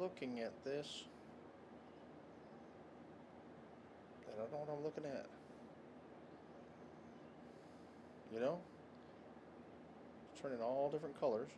looking at this. I don't know what I'm looking at. You know? Turning all different colors.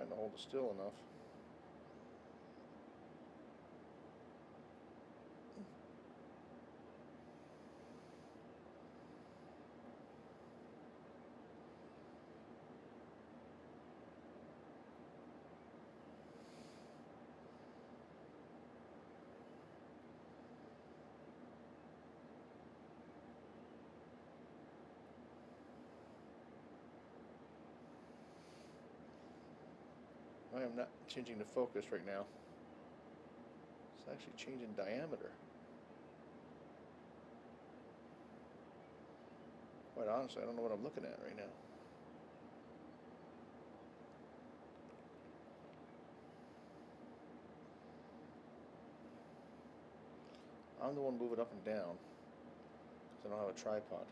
Trying to hold it still enough. I am not changing the focus right now. It's actually changing diameter. Quite honestly, I don't know what I'm looking at right now. I'm the one moving up and down because I don't have a tripod.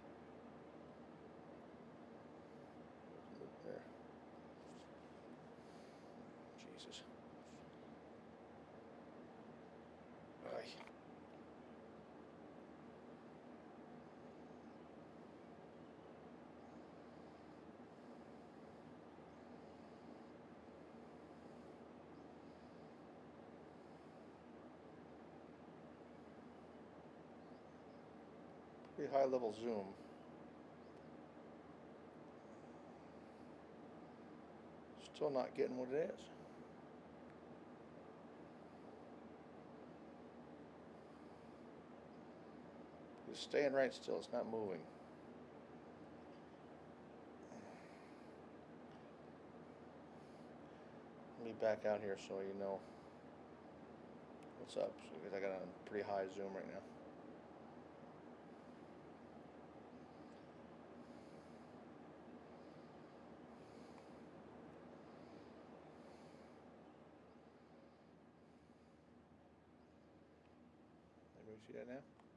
Pretty high level zoom. Still not getting what it is. It's staying right still, it's not moving. Let me back out here so you know what's up, because I got a pretty high zoom right now. Lucia now? Eh?